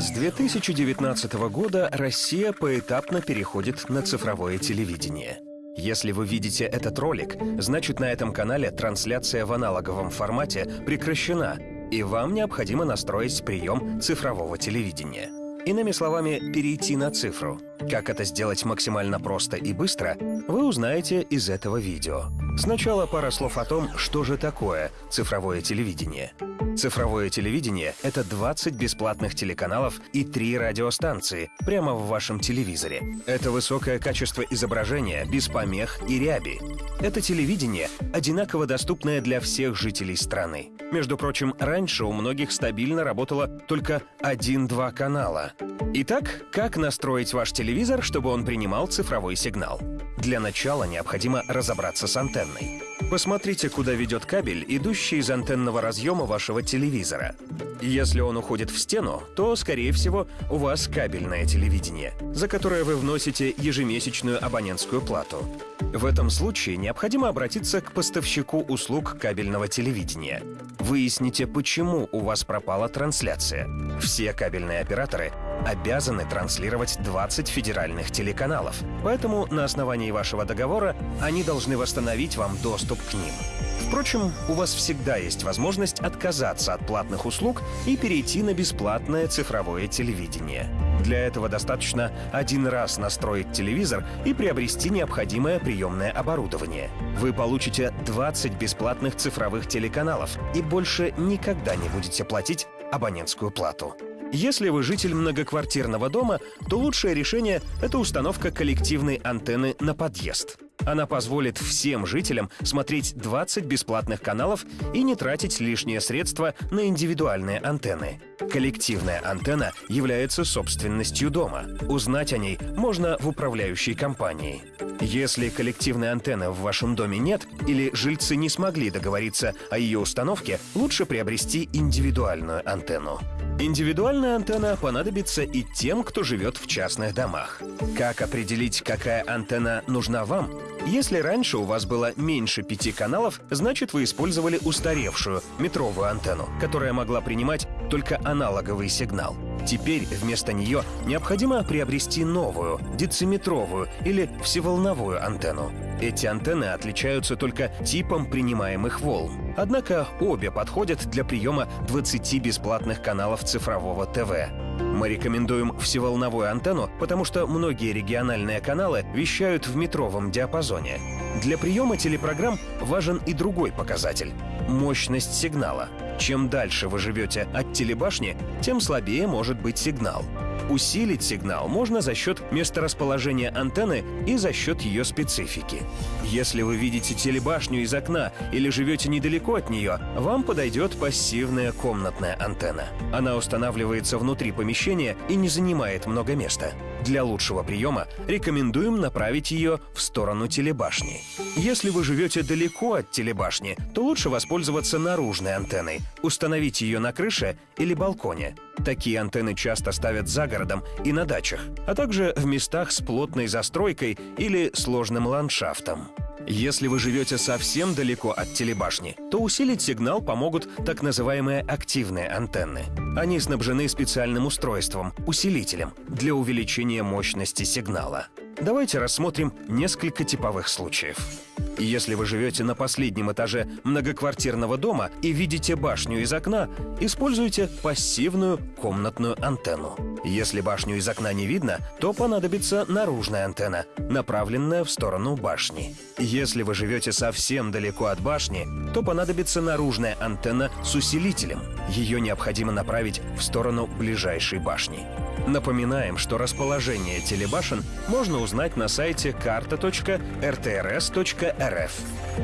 С 2019 года Россия поэтапно переходит на цифровое телевидение. Если вы видите этот ролик, значит на этом канале трансляция в аналоговом формате прекращена, и вам необходимо настроить прием цифрового телевидения. Иными словами, перейти на цифру. Как это сделать максимально просто и быстро, вы узнаете из этого видео. Сначала пара слов о том, что же такое цифровое телевидение. Цифровое телевидение — это 20 бесплатных телеканалов и 3 радиостанции прямо в вашем телевизоре. Это высокое качество изображения, без помех и ряби. Это телевидение, одинаково доступное для всех жителей страны. Между прочим, раньше у многих стабильно работало только один-два канала. Итак, как настроить ваш телевизор, чтобы он принимал цифровой сигнал? Для начала необходимо разобраться с антенной. Посмотрите, куда ведет кабель, идущий из антенного разъема вашего телевизора. Если он уходит в стену, то, скорее всего, у вас кабельное телевидение, за которое вы вносите ежемесячную абонентскую плату. В этом случае необходимо обратиться к поставщику услуг кабельного телевидения. Выясните, почему у вас пропала трансляция. Все кабельные операторы обязаны транслировать 20 федеральных телеканалов, поэтому на основании вашего договора они должны восстановить вам доступ к ним. Впрочем, у вас всегда есть возможность отказаться от платных услуг и перейти на бесплатное цифровое телевидение. Для этого достаточно один раз настроить телевизор и приобрести необходимое приемное оборудование. Вы получите 20 бесплатных цифровых телеканалов и больше никогда не будете платить абонентскую плату. Если вы житель многоквартирного дома, то лучшее решение — это установка коллективной антенны на подъезд. Она позволит всем жителям смотреть 20 бесплатных каналов и не тратить лишние средства на индивидуальные антенны. Коллективная антенна является собственностью дома. Узнать о ней можно в управляющей компании. Если коллективной антенны в вашем доме нет или жильцы не смогли договориться о ее установке, лучше приобрести индивидуальную антенну. Индивидуальная антенна понадобится и тем, кто живет в частных домах. Как определить, какая антенна нужна вам? Если раньше у вас было меньше пяти каналов, значит вы использовали устаревшую метровую антенну, которая могла принимать только аналоговый сигнал. Теперь вместо нее необходимо приобрести новую, дециметровую или всеволновую антенну. Эти антенны отличаются только типом принимаемых волн. Однако обе подходят для приема 20 бесплатных каналов цифрового ТВ. Мы рекомендуем всеволновую антенну, потому что многие региональные каналы вещают в метровом диапазоне. Для приема телепрограмм важен и другой показатель — мощность сигнала. Чем дальше вы живете от телебашни, тем слабее может быть сигнал. Усилить сигнал можно за счет месторасположения антенны и за счет ее специфики. Если вы видите телебашню из окна или живете недалеко от нее, вам подойдет пассивная комнатная антенна. Она устанавливается внутри помещения и не занимает много места. Для лучшего приема рекомендуем направить ее в сторону телебашни. Если вы живете далеко от телебашни, то лучше воспользоваться наружной антенной, установить ее на крыше или балконе. Такие антенны часто ставят за городом и на дачах, а также в местах с плотной застройкой или сложным ландшафтом. Если вы живете совсем далеко от телебашни, то усилить сигнал помогут так называемые активные антенны. Они снабжены специальным устройством, усилителем, для увеличения мощности сигнала. Давайте рассмотрим несколько типовых случаев. Если вы живете на последнем этаже многоквартирного дома и видите башню из окна, используйте пассивную комнатную антенну. Если башню из окна не видно, то понадобится наружная антенна, направленная в сторону башни. Если вы живете совсем далеко от башни, то понадобится наружная антенна с усилителем. Ее необходимо направить в сторону ближайшей башни. Напоминаем, что расположение телебашен можно узнать на сайте карта.ртrs.рф.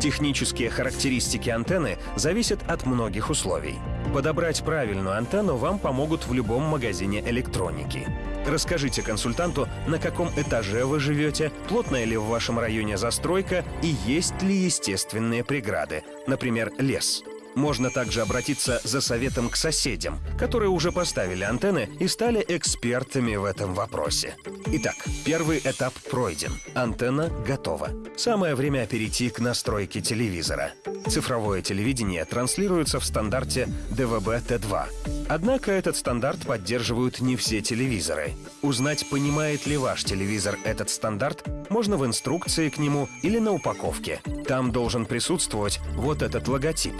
Технические характеристики антенны зависят от многих условий. Подобрать правильную антенну вам помогут в любом магазине электроники. Расскажите консультанту, на каком этаже вы живете, плотная ли в вашем районе застройка и есть ли естественные преграды, например, лес. Можно также обратиться за советом к соседям, которые уже поставили антенны и стали экспертами в этом вопросе. Итак, первый этап пройден. Антенна готова. Самое время перейти к настройке телевизора. Цифровое телевидение транслируется в стандарте DVB-T2. Однако этот стандарт поддерживают не все телевизоры. Узнать, понимает ли ваш телевизор этот стандарт, можно в инструкции к нему или на упаковке. Там должен присутствовать вот этот логотип.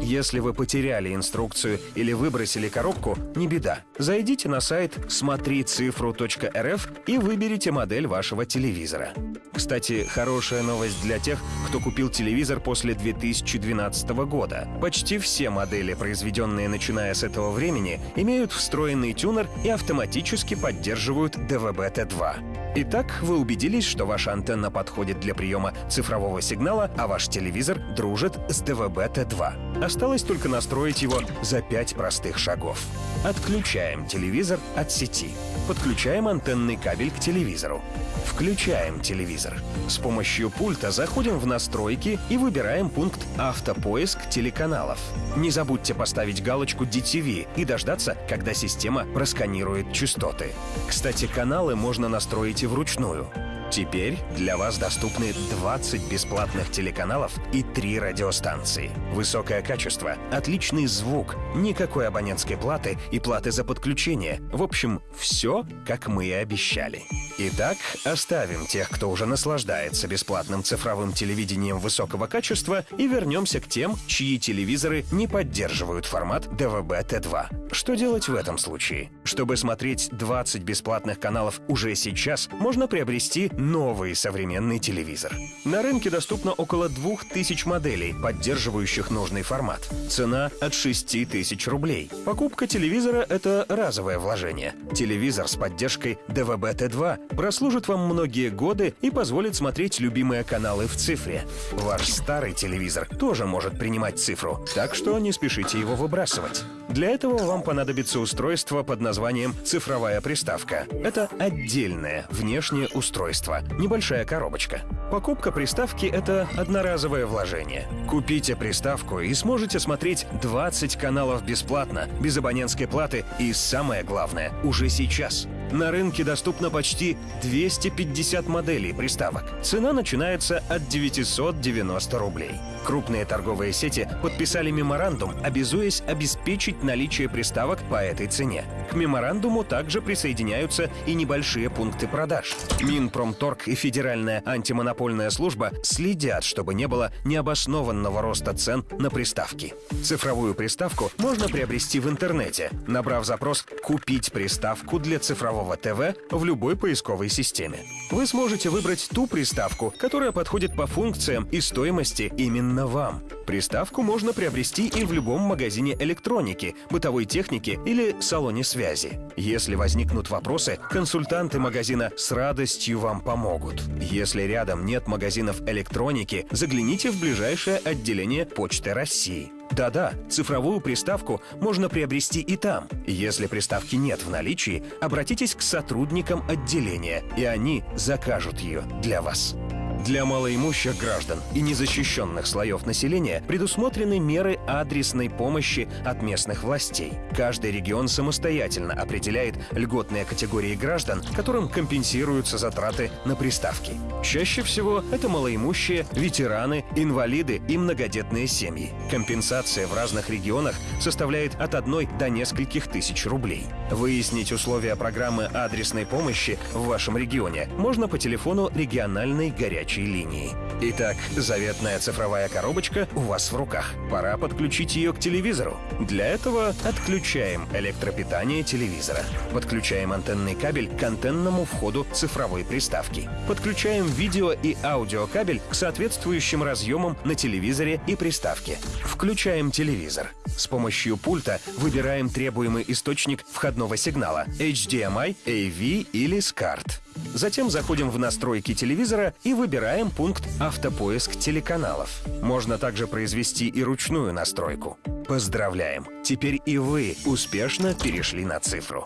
Если вы потеряли инструкцию или выбросили коробку, не беда. Зайдите на сайт смотрицифру.рф и выберите модель вашего телевизора. Кстати, хорошая новость для тех, кто купил телевизор после 2012 года. Почти все модели, произведенные начиная с этого времени, имеют встроенный тюнер и автоматически поддерживают DVB-T2. Итак, вы убедились, что ваша антенна подходит для приема цифрового сигнала, а ваш телевизор дружит с DVB-T2. Осталось только настроить его за 5 простых шагов. Отключаем телевизор от сети. Подключаем антенный кабель к телевизору. Включаем телевизор. С помощью пульта заходим в настройки и выбираем пункт «Автопоиск телеканалов». Не забудьте поставить галочку DTV и дождаться, когда система просканирует частоты. Кстати, каналы можно настроить и вручную. Теперь для вас доступны 20 бесплатных телеканалов и 3 радиостанции. Высокое качество, отличный звук, никакой абонентской платы и платы за подключение. В общем, все, как мы и обещали. Итак, оставим тех, кто уже наслаждается бесплатным цифровым телевидением высокого качества и вернемся к тем, чьи телевизоры не поддерживают формат DVB-T2. Что делать в этом случае? Чтобы смотреть 20 бесплатных каналов уже сейчас, можно приобрести новый современный телевизор. На рынке доступно около 2000 моделей, поддерживающих нужный формат. Цена от 6000 рублей. Покупка телевизора — это разовое вложение. Телевизор с поддержкой DVB-T2 прослужит вам многие годы и позволит смотреть любимые каналы в цифре. Ваш старый телевизор тоже может принимать цифру, так что не спешите его выбрасывать. Для этого вам понадобится устройство под названием «цифровая приставка». Это отдельное внешнее устройство, небольшая коробочка. Покупка приставки — это одноразовое вложение. Купите приставку и сможете смотреть 20 каналов бесплатно, без абонентской платы и, самое главное, уже сейчас — на рынке доступно почти 250 моделей приставок. Цена начинается от 990 рублей. Крупные торговые сети подписали меморандум, обязуясь обеспечить наличие приставок по этой цене. К меморандуму также присоединяются и небольшие пункты продаж. Минпромторг и Федеральная антимонопольная служба следят, чтобы не было необоснованного роста цен на приставки. Цифровую приставку можно приобрести в интернете, набрав запрос «Купить приставку для цифрового ТВ в любой поисковой системе. Вы сможете выбрать ту приставку, которая подходит по функциям и стоимости именно вам. Приставку можно приобрести и в любом магазине электроники, бытовой техники или салоне связи. Если возникнут вопросы, консультанты магазина с радостью вам помогут. Если рядом нет магазинов электроники, загляните в ближайшее отделение Почты России. Да-да, цифровую приставку можно приобрести и там. Если приставки нет в наличии, обратитесь к сотрудникам отделения, и они закажут ее для вас. Для малоимущих граждан и незащищенных слоев населения предусмотрены меры адресной помощи от местных властей. Каждый регион самостоятельно определяет льготные категории граждан, которым компенсируются затраты на приставки. Чаще всего это малоимущие, ветераны, инвалиды и многодетные семьи. Компенсация в разных регионах составляет от одной до нескольких тысяч рублей. Выяснить условия программы адресной помощи в вашем регионе можно по телефону региональной горячей горячей линии. Итак, заветная цифровая коробочка у вас в руках. Пора подключить ее к телевизору. Для этого отключаем электропитание телевизора. Подключаем антенный кабель к антенному входу цифровой приставки. Подключаем видео и аудиокабель к соответствующим разъемам на телевизоре и приставке. Включаем телевизор. С помощью пульта выбираем требуемый источник входного сигнала – HDMI, AV или SCART. Затем заходим в настройки телевизора и выбираем пункт «Автопоиск телеканалов». Можно также произвести и ручную настройку. Поздравляем! Теперь и вы успешно перешли на цифру.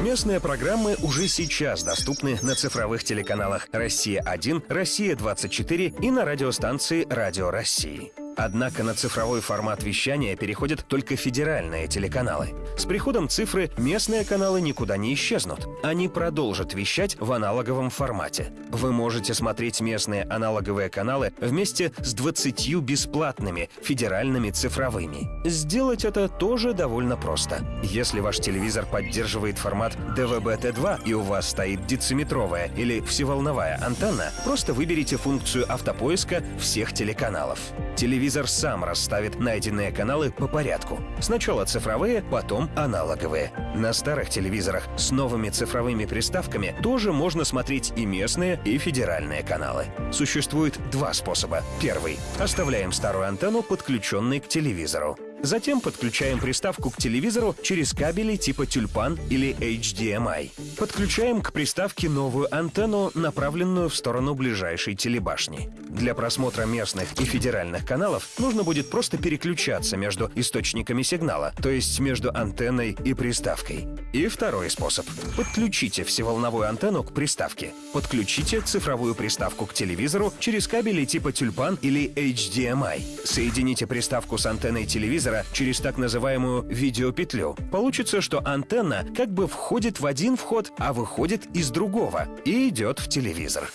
Местные программы уже сейчас доступны на цифровых телеканалах «Россия-1», «Россия-24» и на радиостанции «Радио России». Однако на цифровой формат вещания переходят только федеральные телеканалы. С приходом цифры местные каналы никуда не исчезнут. Они продолжат вещать в аналоговом формате. Вы можете смотреть местные аналоговые каналы вместе с 20 бесплатными федеральными цифровыми. Сделать это тоже довольно просто. Если ваш телевизор поддерживает формат DVB-T2 и у вас стоит дециметровая или всеволновая антенна, просто выберите функцию автопоиска всех телеканалов. Телевизор сам расставит найденные каналы по порядку. Сначала цифровые, потом аналоговые. На старых телевизорах с новыми цифровыми приставками тоже можно смотреть и местные, и федеральные каналы. Существует два способа. Первый. Оставляем старую антенну, подключенной к телевизору. Затем подключаем приставку к телевизору через кабели типа тюльпан или HDMI. Подключаем к приставке новую антенну, направленную в сторону ближайшей телебашни. Для просмотра местных и федеральных каналов нужно будет просто переключаться между источниками сигнала, то есть между антенной и приставкой. И второй способ. Подключите всеволновую антенну к приставке. Подключите цифровую приставку к телевизору через кабели типа тюльпан или HDMI. Соедините приставку с антенной телевизора телевизора через так называемую видеопетлю. Получится, что антенна как бы входит в один вход, а выходит из другого и идет в телевизор.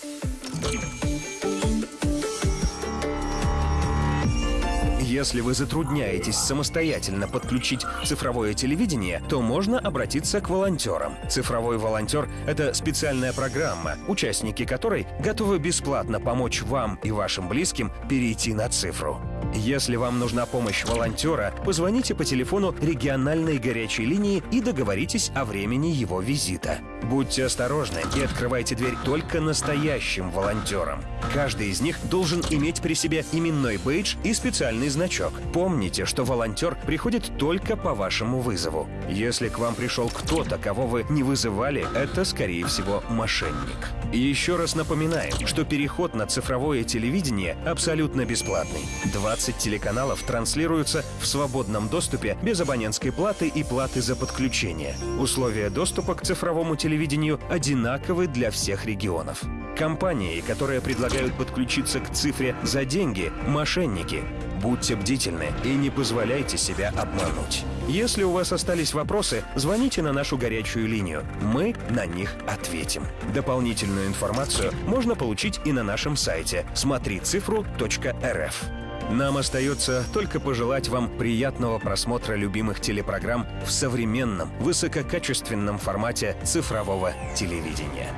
Если вы затрудняетесь самостоятельно подключить цифровое телевидение, то можно обратиться к волонтерам. Цифровой волонтер — это специальная программа, участники которой готовы бесплатно помочь вам и вашим близким перейти на цифру. Если вам нужна помощь волонтера, позвоните по телефону региональной горячей линии и договоритесь о времени его визита. Будьте осторожны и открывайте дверь только настоящим волонтерам. Каждый из них должен иметь при себе именной бейдж и специальный значок. Помните, что волонтер приходит только по вашему вызову. Если к вам пришел кто-то, кого вы не вызывали, это, скорее всего, мошенник. Еще раз напоминаем, что переход на цифровое телевидение абсолютно бесплатный. 20 телеканалов транслируются в свободном доступе без абонентской платы и платы за подключение. Условия доступа к цифровому телевидению одинаковы для всех регионов. Компании, которые предлагают подключиться к цифре за деньги – мошенники. Будьте бдительны и не позволяйте себя обмануть. Если у вас остались вопросы, звоните на нашу горячую линию. Мы на них ответим. Дополнительную информацию можно получить и на нашем сайте смотрицифру.рф. Нам остается только пожелать вам приятного просмотра любимых телепрограмм в современном, высококачественном формате цифрового телевидения.